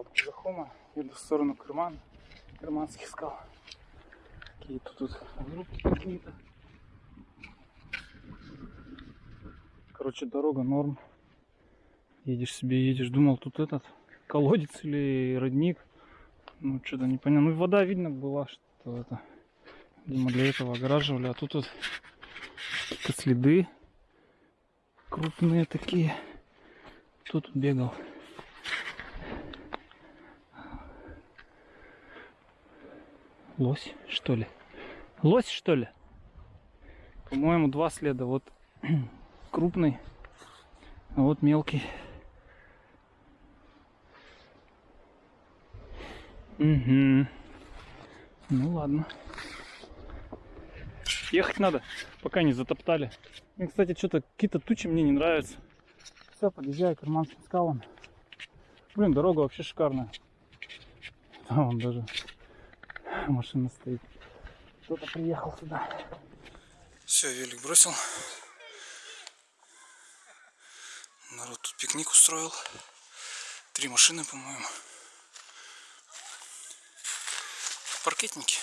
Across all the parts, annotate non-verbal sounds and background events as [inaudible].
от Казахома, еду в сторону Крыман, Крыманских скал. Какие-то тут группки какие-то. Короче, дорога норм. Едешь себе, едешь. Думал, тут этот колодец или родник. Ну, что-то непонятно. Ну, вода видно была, что это, видимо, для этого огораживали. А тут вот какие-то следы крупные такие. Тут бегал? Лось, что ли? Лось, что ли? По-моему, два следа. Вот [clears throat] крупный, а вот мелкий. Угу. Ну ладно. Ехать надо, пока не затоптали. И, кстати, что-то какие-то тучи мне не нравятся. Все, подъезжаю к карманским скалам. Блин, дорога вообще шикарная. Там вон даже машина стоит. Кто-то приехал сюда. Все, велик бросил. Народ тут пикник устроил. Три машины, по-моему. Паркетники.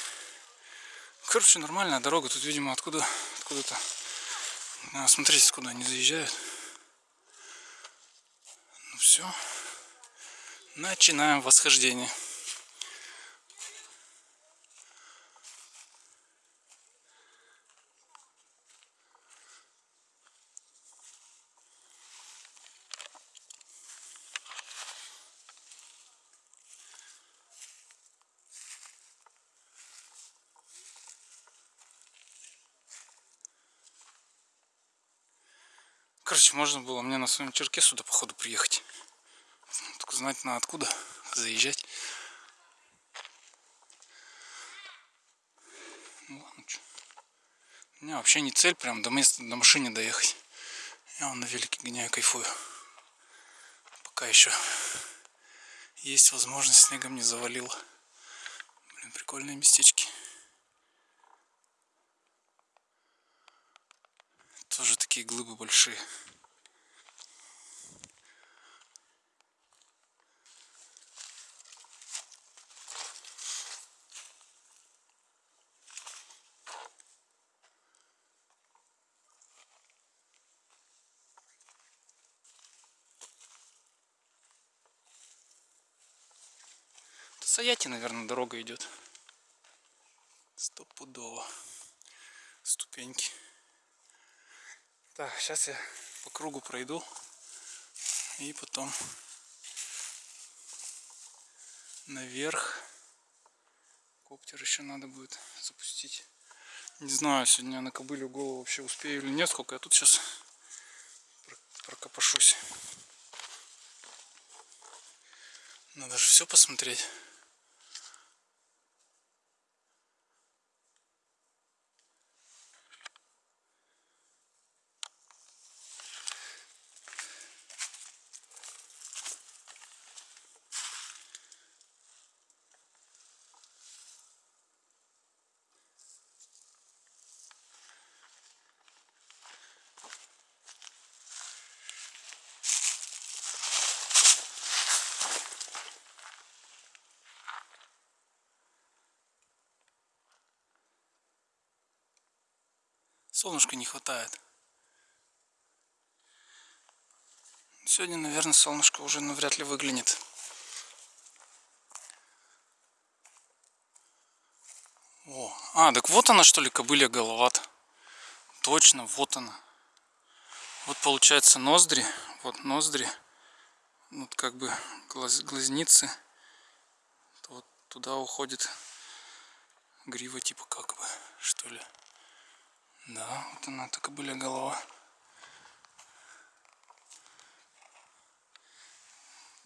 Короче, нормальная дорога. Тут, видимо, откуда откуда-то. А, смотрите, куда они заезжают. Ну все. Начинаем восхождение. Короче, можно было мне на своем черке сюда походу приехать. Только знать на откуда заезжать. Ну ладно, что. У меня вообще не цель прям до места, до машины доехать. Я вон на велике гоняю, кайфую. Пока еще есть возможность, снегом не завалило. Блин, прикольные местечки. Тоже такие глыбы большие. Саяти, наверное, дорога идет. Стопудово. Ступеньки. Так, сейчас я по кругу пройду. И потом наверх. Коптер еще надо будет запустить. Не знаю, сегодня на кобылю голову вообще успею или нет, сколько я тут сейчас прокопошусь. Надо же все посмотреть. Солнышка не хватает. Сегодня, наверное, солнышко уже навряд ли выглянет. О, а, так вот она что ли, кобылья головат. Точно, вот она. Вот получается ноздри, вот ноздри, вот как бы глаз, глазницы. Вот туда уходит грива типа как бы, что ли. Да, вот она так и были голова.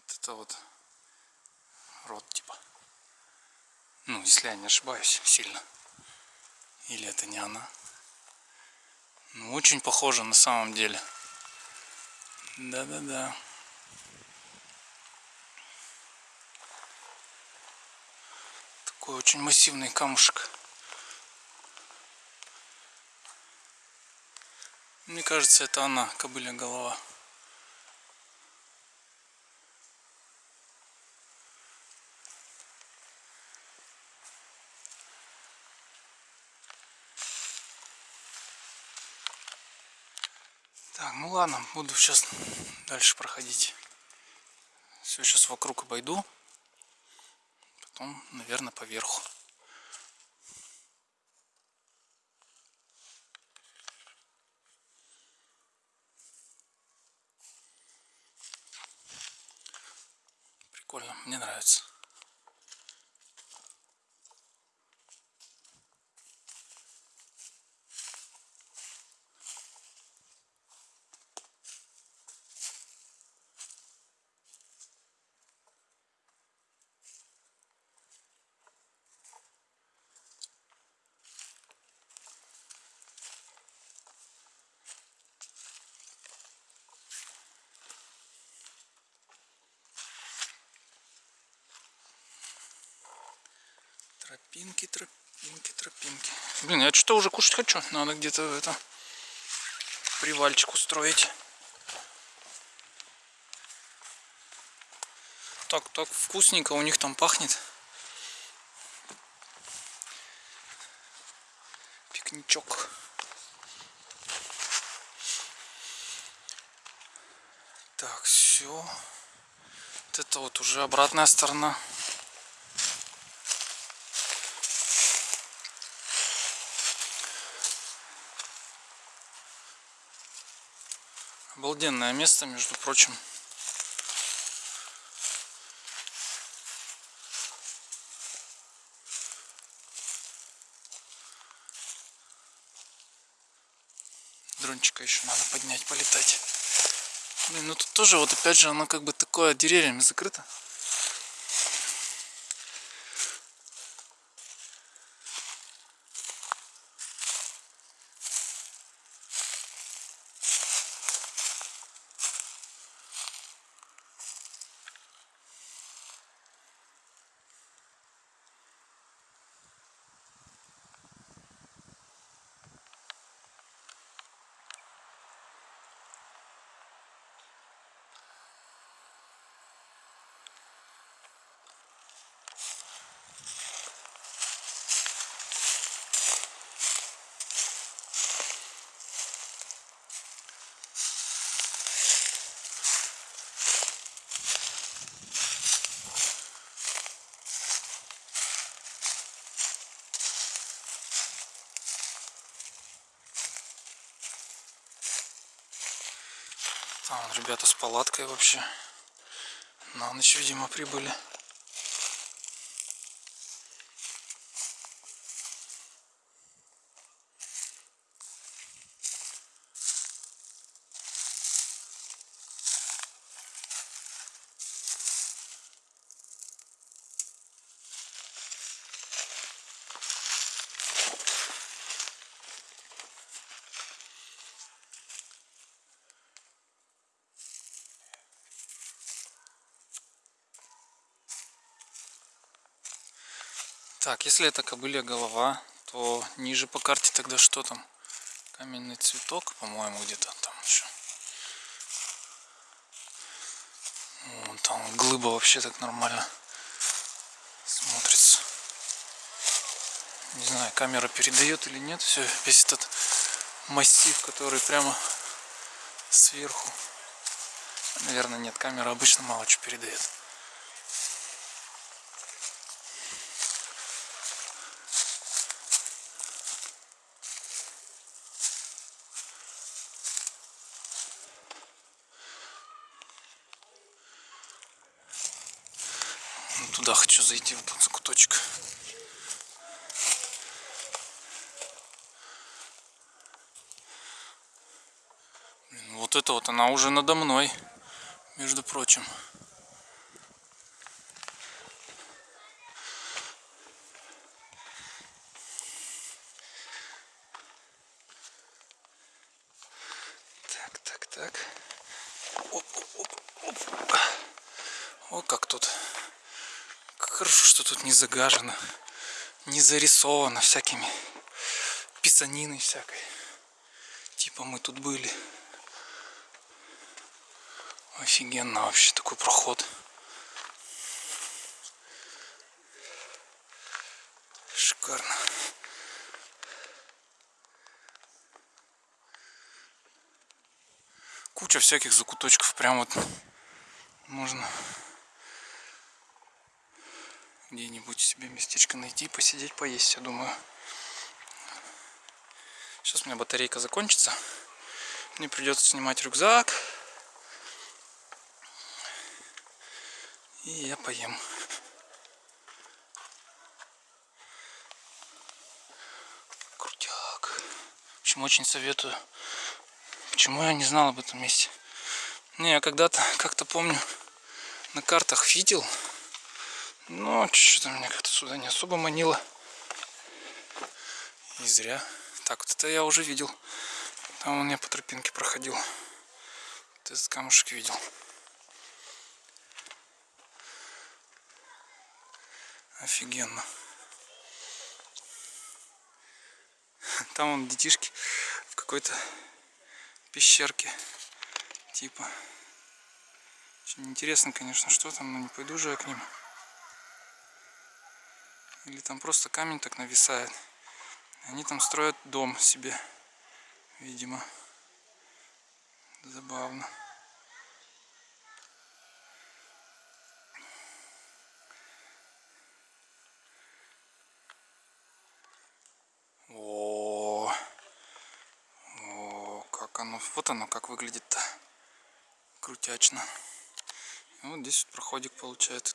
Вот это вот рот типа. Ну, если я не ошибаюсь сильно. Или это не она. Ну, очень похоже на самом деле. Да-да-да. Такой очень массивный камушек. Мне кажется, это она, кобыля голова. Так, ну ладно, буду сейчас дальше проходить. Все сейчас вокруг обойду. Потом, наверное, поверху. Прикольно, мне нравится. Тропинки, тропинки, тропинки. Блин, я что-то уже кушать хочу. Надо где-то это привальчик устроить. Так, так вкусненько у них там пахнет. Пикничок. Так, все. Вот это вот уже обратная сторона. Обалденное место, между прочим. Дрончика еще надо поднять, полетать. Блин, ну тут тоже вот опять же оно как бы такое деревьями закрыто. Там ребята с палаткой вообще. На ночь, видимо, прибыли. Так, если это кобылья голова, то ниже по карте тогда что там? Каменный цветок, по-моему, где-то там еще. Вон там глыба вообще так нормально смотрится. Не знаю, камера передает или нет все, весь этот массив, который прямо сверху. Наверное, нет, камера обычно мало что передает. Туда хочу зайти, в этот закуточек. Вот это вот она уже надо мной, между прочим. Так, так, так. Оп, оп, оп, оп. О, как тут Хорошо, что тут не загажено, не зарисовано всякими писаниной всякой. Типа мы тут были. Офигенно вообще такой проход. Шикарно. куча всяких закуточков. Прям вот можно где-нибудь себе местечко найти, посидеть, поесть, я думаю. Сейчас у меня батарейка закончится. Мне придется снимать рюкзак. И я поем. Крутяк. Общем, очень советую. Почему я не знал об этом месте? Не, я когда-то, как-то помню, на картах видел. Но что-то меня как-то сюда не особо манило. И зря. Так, вот это я уже видел. Там он я по тропинке проходил. Вот этот камушек видел. Офигенно. Там вон детишки в какой-то пещерке. Типа. Очень интересно, конечно, что там, но не пойду же я к ним. Или там просто камень так нависает. Они там строят дом себе, видимо. Забавно. О, о, как оно, вот оно как выглядит-то, крутячно. И вот здесь вот проходик получается.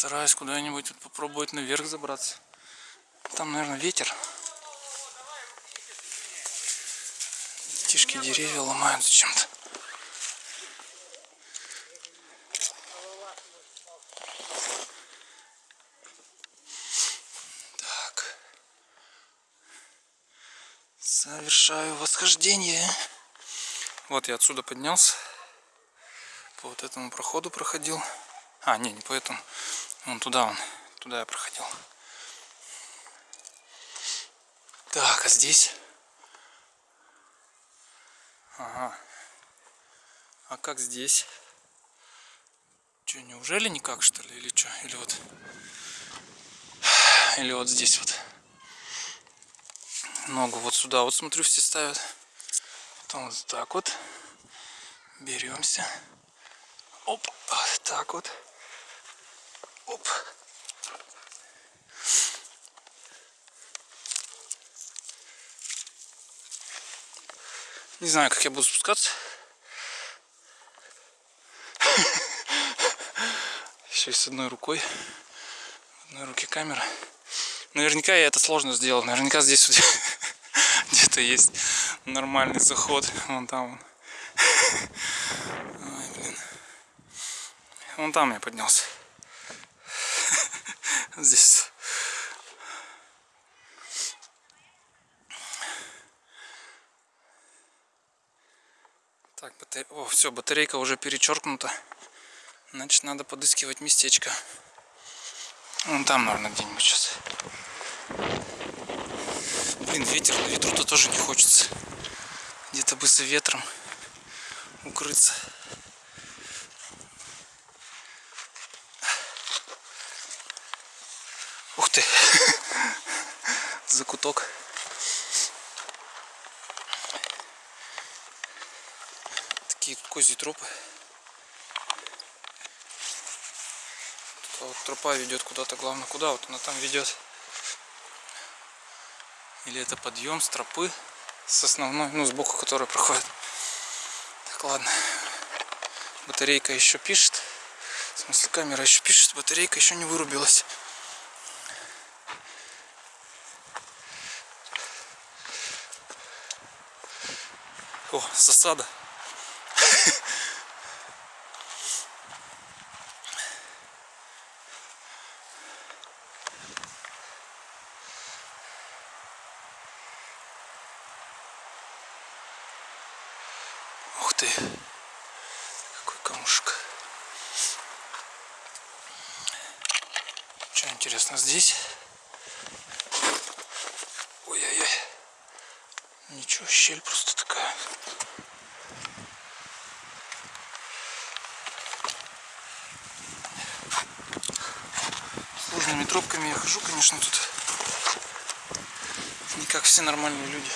Постараюсь куда-нибудь вот попробовать наверх забраться. Там, наверное, ветер. Тишки деревья ломают зачем-то. Так. Совершаю восхождение. Вот я отсюда поднялся. По вот этому проходу проходил. А, не, не по этому. Вон туда он. Туда я проходил. Так, а здесь? Ага. А как здесь? Че, неужели никак, что ли? Или что? Или вот... Или вот здесь вот. Ногу вот сюда вот, смотрю, все ставят. Потом вот так вот. Беремся. Оп, так вот. Оп. Не знаю, как я буду спускаться. [laughs] Еще и с одной рукой. Одной руке камера. Наверняка я это сложно сделал. Наверняка здесь [laughs] где-то есть нормальный заход. Вон там. [laughs] Ой, блин. Вон там я поднялся здесь. Так, батаре... О, все, батарейка уже перечеркнута. Значит, надо подыскивать местечко. Вон там, наверное, где-нибудь сейчас. Блин, ветер, ветру-то тоже не хочется. Где-то бы за ветром укрыться. ты. Закуток. Такие козьи тропы. Тут вот тропа ведет куда-то, главное куда, вот она там ведет. Или это подъем с тропы, с основной, ну сбоку которой проходит. Так, ладно. Батарейка еще пишет. В смысле камера еще пишет, батарейка еще не вырубилась. О, засада. Ух ты, какой камушек. Что интересно здесь? Ой-ой-ой. Ничего, щель просто такая. Разными тропками я хожу, конечно, тут не как все нормальные люди.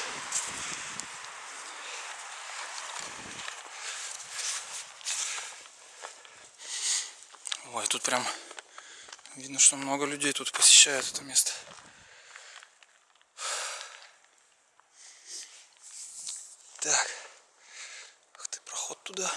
Ой, тут прям видно, что много людей тут посещают это место. Так. Ах ты, проход туда.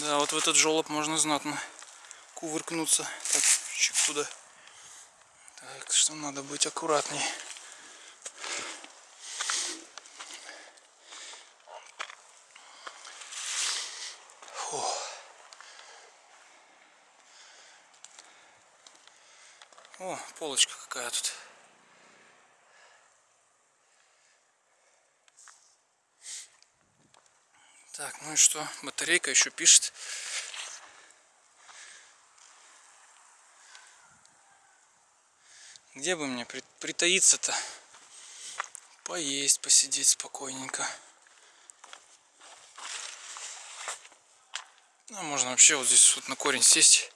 Да, вот в этот жолоб можно знатно кувыркнуться. Так, чик туда. Так, что надо быть аккуратней. Фу. О, полочка какая тут. Так, ну и что? Батарейка еще пишет. Где бы мне притаиться-то? Поесть, посидеть спокойненько. Ну, можно вообще вот здесь вот на корень сесть.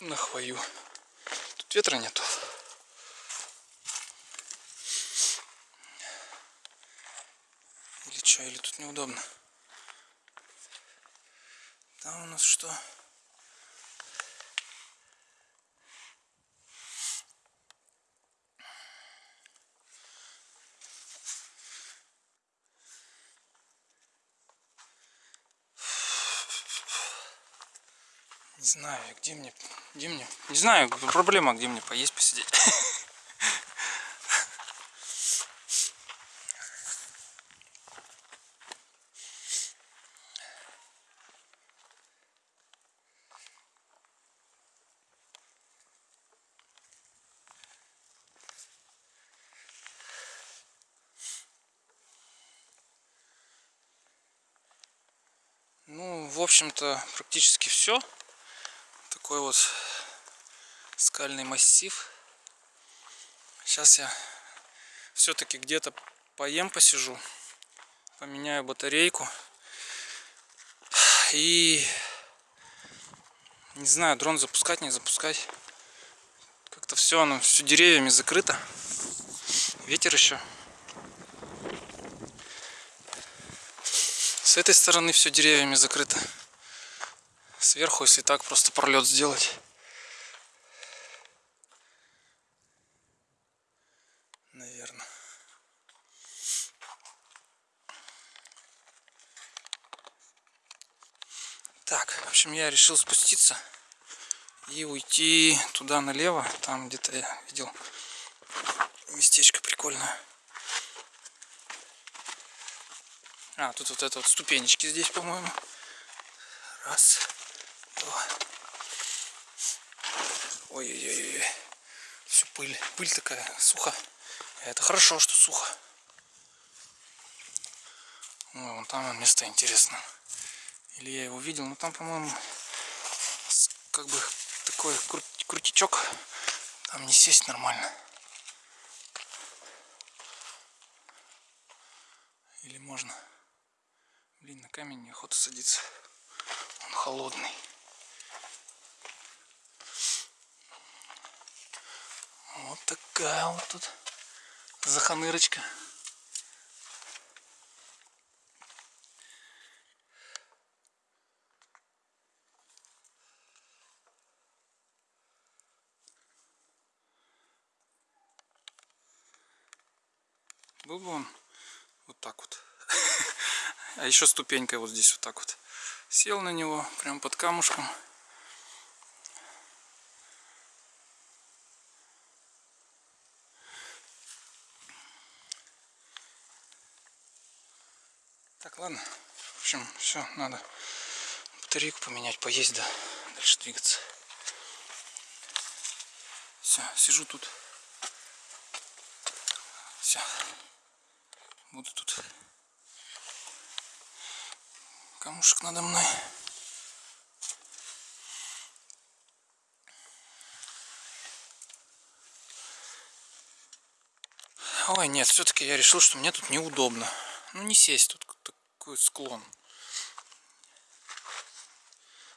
На хвою. Тут ветра нету. Что, или тут неудобно. Там у нас что? Не знаю, где мне, где мне, не знаю, проблема, где мне поесть, посидеть. [laughs] Ну, в общем-то, практически все. Такой вот скальный массив. Сейчас я все-таки где-то поем, посижу, поменяю батарейку. И не знаю, дрон запускать, не запускать. Как-то все, оно все деревьями закрыто. Ветер еще. С этой стороны все деревьями закрыто. Сверху, если так, просто пролет сделать. Наверное. Так, в общем, я решил спуститься и уйти туда налево. Там где-то я видел местечко прикольное. А, тут вот это вот ступенечки здесь, по-моему. Раз, два. Ой-ой-ой. Все пыль. Пыль такая, сухо. Это хорошо, что сухо. Ой, вон там место интересно. Или я его видел, но там, по-моему, как бы такой крут крутичок. Там не сесть нормально. Или можно? Камень неохота садиться. Он холодный. Вот такая вот тут заханырочка. Был бы он вот так вот. А еще ступенькой вот здесь вот так вот. Сел на него, прям под камушком. Так, ладно. В общем, все, надо батарейку поменять, поесть, да, дальше двигаться. Все, сижу тут. Все. Буду тут камушек надо мной. Ой, нет, все-таки я решил, что мне тут неудобно. Ну, не сесть тут такой склон.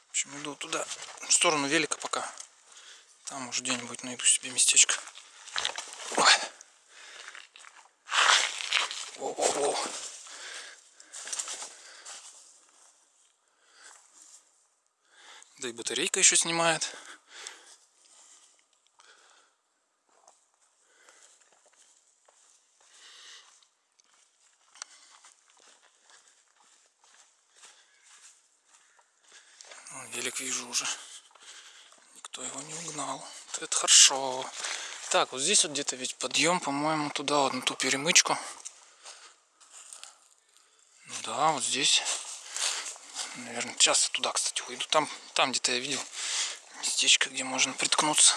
В общем, иду туда, в сторону велика пока. Там уже где-нибудь найду себе местечко. Ой. Да и батарейка еще снимает. велик вижу уже. Никто его не угнал. Это хорошо. Так, вот здесь вот где-то ведь подъем, по-моему, туда вот на ту перемычку. Ну да, вот здесь. Наверное, часто туда, кстати, уйду. Там, там где-то я видел местечко, где можно приткнуться,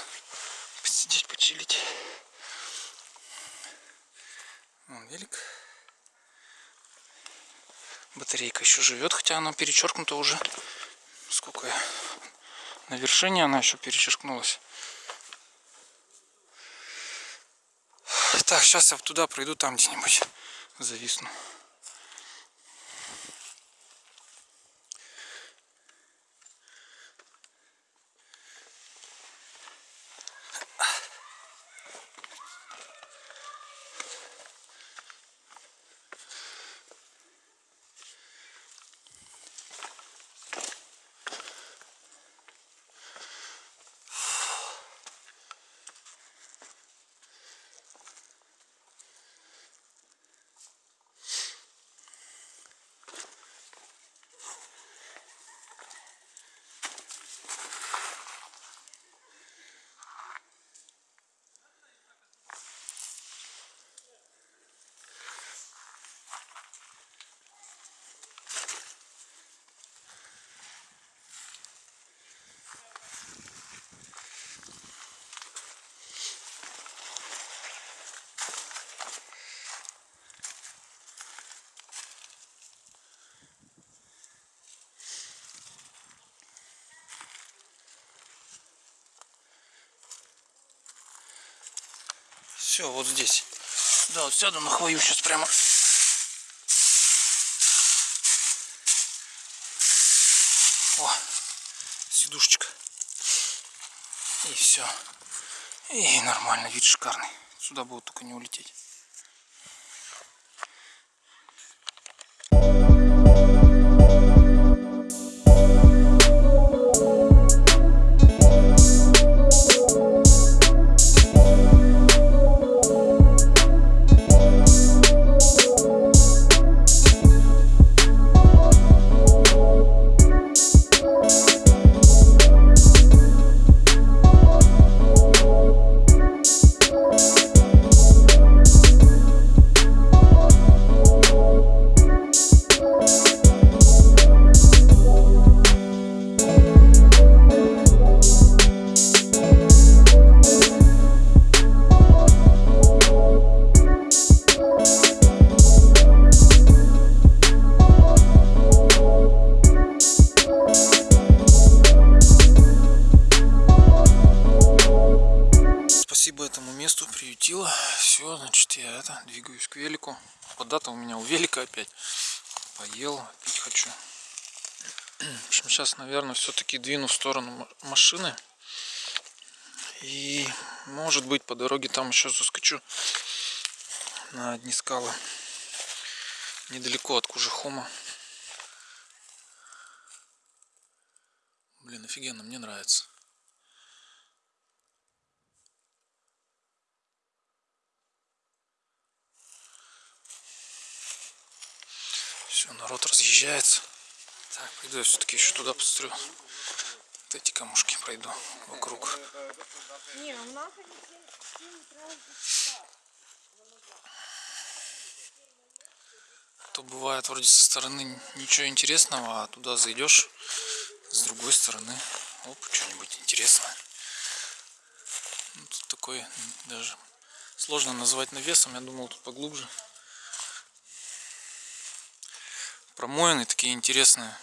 посидеть, почилить. Вон велик. Батарейка еще живет, хотя она перечеркнута уже сколько я на вершине она еще перечеркнулась. Так, сейчас я туда пройду, там где-нибудь зависну. Все, вот здесь. Да, вот сяду на хвою сейчас прямо. О, сидушечка. И все. И нормально, вид шикарный. Сюда будет только не улететь. Наверное, все-таки двину в сторону машины. И, может быть, по дороге там еще заскочу на одни скалы. Недалеко от Кужехома. Блин, офигенно, мне нравится. Все, народ разъезжается. Так, пойду я все-таки еще туда посмотрю. Вот эти камушки пройду вокруг. То бывает вроде со стороны ничего интересного, а туда зайдешь с другой стороны. Оп, что-нибудь интересное. Ну, тут такой даже сложно назвать навесом, я думал тут поглубже промоины такие интересные.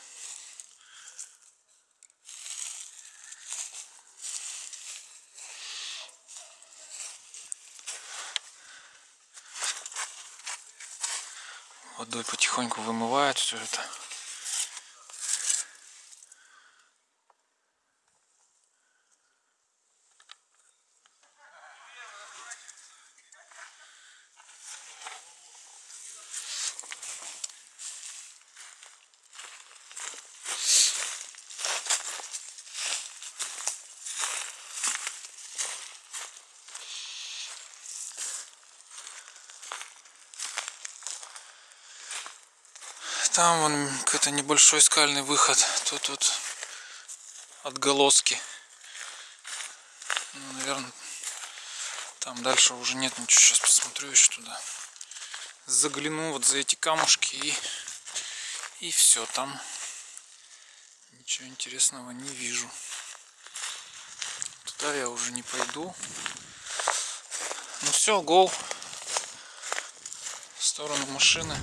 Водой потихоньку вымывает все это. Там вон какой-то небольшой скальный выход. Тут вот отголоски. Ну, наверное, там дальше уже нет ничего. Сейчас посмотрю еще туда. Загляну вот за эти камушки и, и все. Там ничего интересного не вижу. Туда я уже не пойду. Ну все, гол. В сторону машины.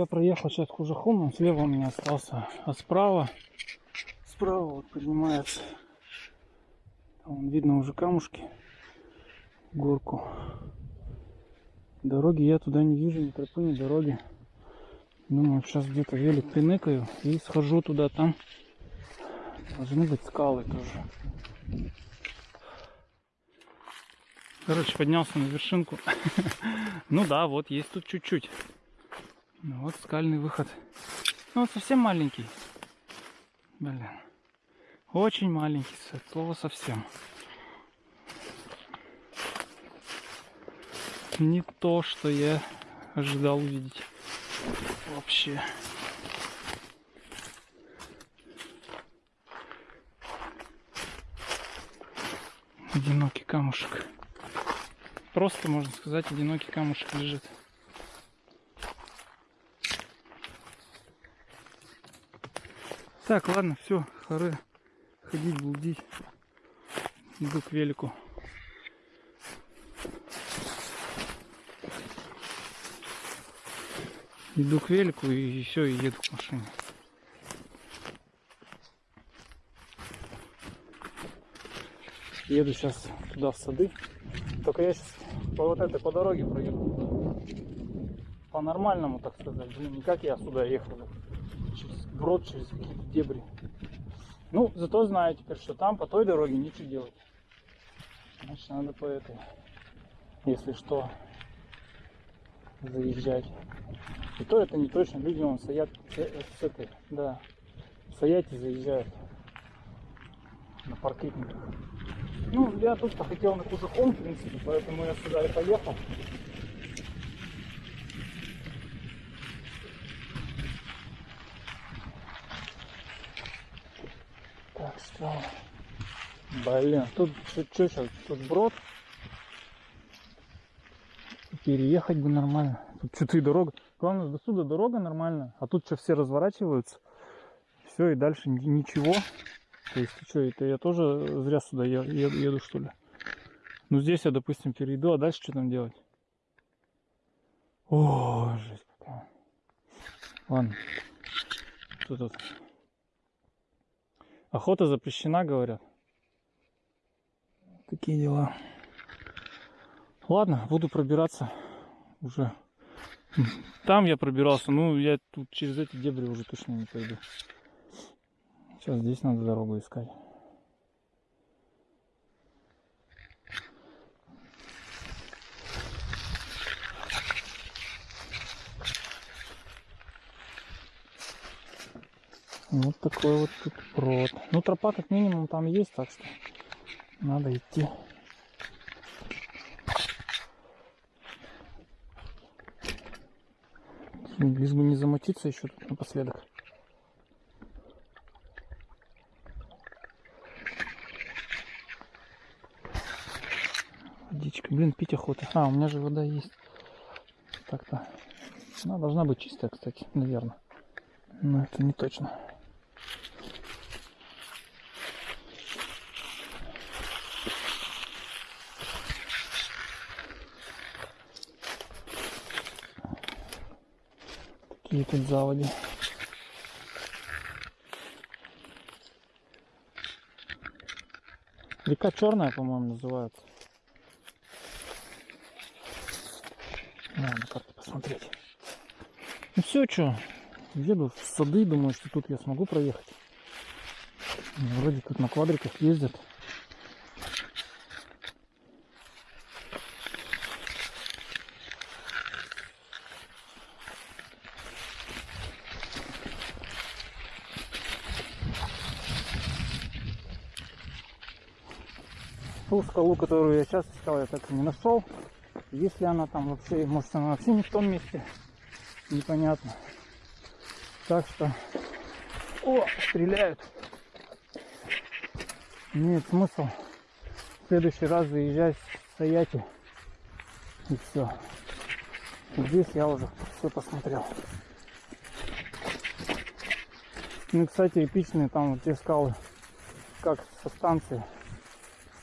Я проехал сейчас Кужахом, он слева у меня остался, а справа, справа вот поднимается, там видно уже камушки, горку. Дороги я туда не вижу, ни тропы, ни дороги. Думаю, сейчас где-то велик приныкаю и схожу туда, там должны быть скалы тоже. Короче, поднялся на вершинку. [laughs] Ну да, вот есть тут чуть-чуть. Ну вот скальный выход. Ну вот совсем маленький. Блин. Очень маленький, слово совсем. Не то, что я ожидал увидеть. Вообще. Одинокий камушек. Просто, можно сказать, одинокий камушек лежит. Так, ладно, все, хоры ходить, блудить. Иду к велику. Иду к велику и все, и еду к машине. Еду сейчас туда в сады. Только я сейчас по вот этой по дороге проеду. По нормальному, так сказать. Не как я сюда ехал через брод, через какие-то дебри. Ну, зато знаю теперь, что там по той дороге ничего делать. Значит, надо по этой, если что, заезжать. И то это не точно. Люди вон стоят с этой, да, стоять и заезжают на паркетниках. Ну, я тут-то хотел на Кузахом, в принципе, поэтому я сюда и поехал. Так, что? Блин, тут что сейчас? Тут брод. Переехать бы нормально. Тут что-то и дорога. Главное, до сюда дорога нормальная. А тут что, все разворачиваются. Все, и дальше ничего. То есть, что, это я тоже зря сюда еду, еду что ли? Ну, здесь я, допустим, перейду, а дальше что там делать? О, жесть какая. Ладно. Что тут? Охота запрещена, говорят. Такие дела. Ладно, буду пробираться уже. Там я пробирался, ну я тут через эти дебри уже точно не пойду. Сейчас здесь надо дорогу искать. Вот такой вот тут прод. Ну, тропа как минимум там есть, так что надо идти. Лишь бы не замочиться еще тут напоследок. Водичка. Блин, пить охота. А, у меня же вода есть. Так-то. Она должна быть чистая, кстати, наверное. Но это не точно. Летит заводи. Река Черная, по-моему, называется. Надо на карту посмотреть. Ну все, что, еду в сады, думаю, что тут я смогу проехать. Вроде тут на квадриках ездят. Скалу, которую я сейчас искал, я так и не нашел. Если она там вообще, может она вообще не в том месте, непонятно. Так что, о, стреляют. Имеет смысл в следующий раз заезжать в Саяти. И все. Здесь я уже все посмотрел. Ну, кстати, эпичные там вот те скалы, как со станции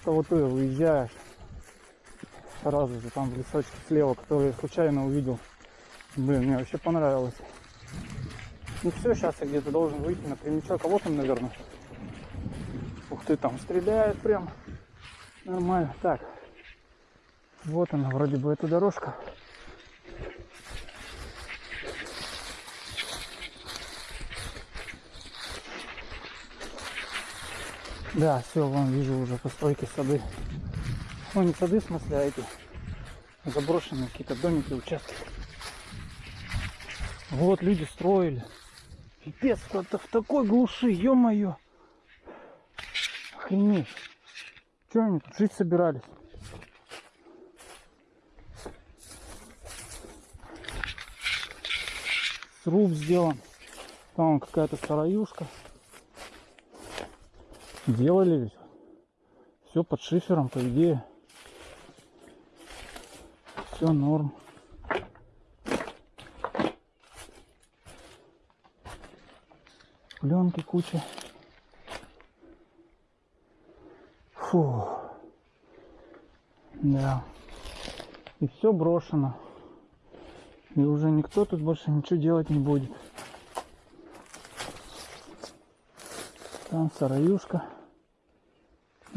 того ты выезжаешь сразу же там в лесочке слева, который я случайно увидел. Блин, мне вообще понравилось. Ну все, сейчас я где-то должен выйти на прямичок, а вот он, наверное. Ух ты, там стреляет прям. Нормально. Так. Вот она, вроде бы эта дорожка. Да, все, вон вижу уже постройки сады. Ну не сады в смысле, а эти заброшенные какие-то домики, участки. Вот люди строили. Пипец, кто-то в такой глуши, ё-моё. Охренеть. Че они тут жить собирались? Сруб сделан. Там какая-то сараюшка. Делали ведь. Все под шифером, по идее. Все норм. Пленки куча. Фу. Да. И все брошено. И уже никто тут больше ничего делать не будет. Там сараюшка.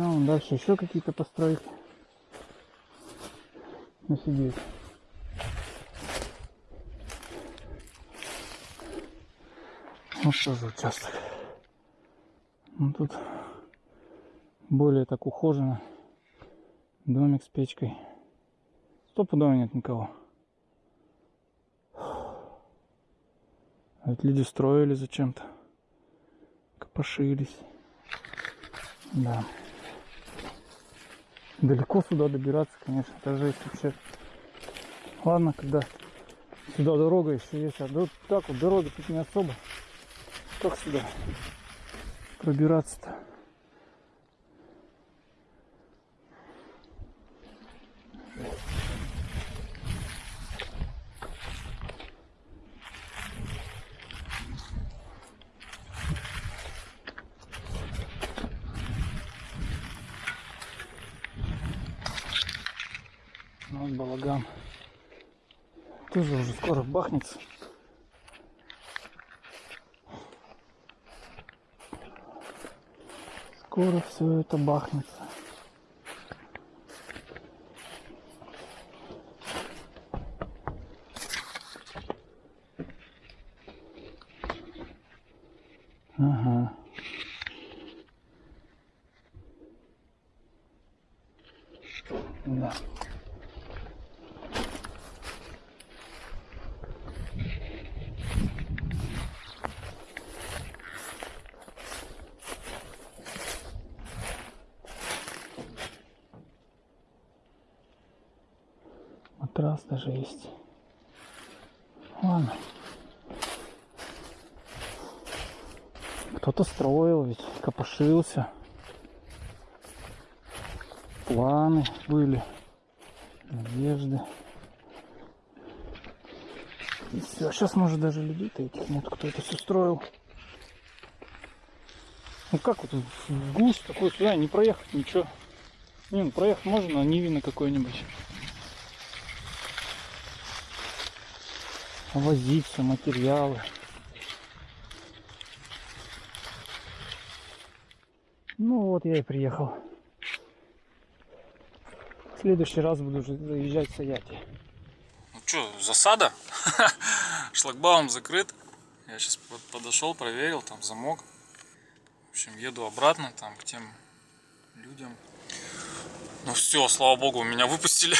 А вон дальше еще какие-то постройки. Офигеть. Вот тоже участок. Ну, тут более так ухоженно. Домик с печкой. Стопудово нет никого. Ведь люди строили зачем-то. Копошились. Да. Далеко сюда добираться, конечно, это жесть вообще. Ладно, когда сюда дорога еще есть, а вот так вот дороги тут не особо. Как сюда пробираться-то? Балаган. Тоже уже скоро бахнется. Скоро все это бахнется. Ага. Да. Матрас даже есть. Ладно. Кто-то строил ведь, копошился. Планы были, надежды. И все, сейчас может даже людей-то этих нет, кто это все строил. Ну как вот в глушь такой сюда не проехать ничего. Не, ну проехать можно, а не видно какой-нибудь. возиться, материалы. Ну вот я и приехал. В следующий раз буду заезжать в Саяти. Ну что, засада? [laughs] Шлагбаум закрыт. Я сейчас подошел, проверил, там замок. В общем, еду обратно, там, к тем людям. Ну все, слава богу, меня выпустили.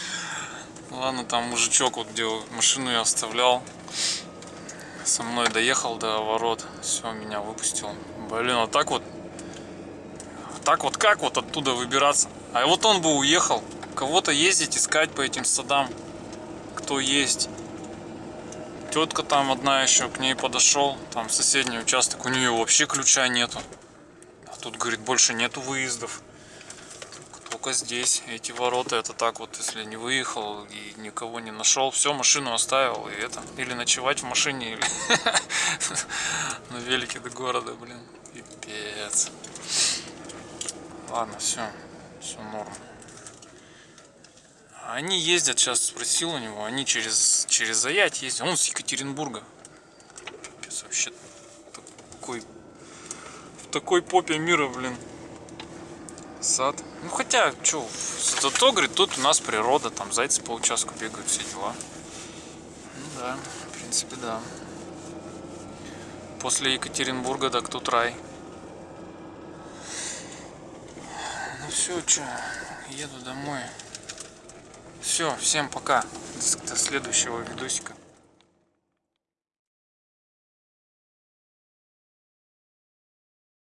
[laughs] Ладно, там мужичок, вот где машину я оставлял, со мной доехал до ворот. Все, меня выпустил. Блин, а так вот, так вот как вот оттуда выбираться? А вот он бы уехал. Кого-то ездить, искать по этим садам. Кто есть. Тетка там одна еще к ней подошел. Там соседний участок. У нее вообще ключа нету. А тут, говорит, больше нету выездов. Только здесь. Эти ворота, это так вот, если не выехал и никого не нашел, все, машину оставил. И это. Или ночевать в машине, или [laughs] на велике до города, блин. Пипец. Ладно, все. Все норм. Они ездят, сейчас спросил у него, они через, через Заять ездят. Он с Екатеринбурга. Пипец, вообще такой, в такой попе мира, блин. Сад. Ну хотя, что, зато, говорит, тут у нас природа, там зайцы по участку бегают, все дела. Ну да, в принципе, да. После Екатеринбурга так тут рай. Ну все, что, еду домой. Все, всем пока. До следующего видосика.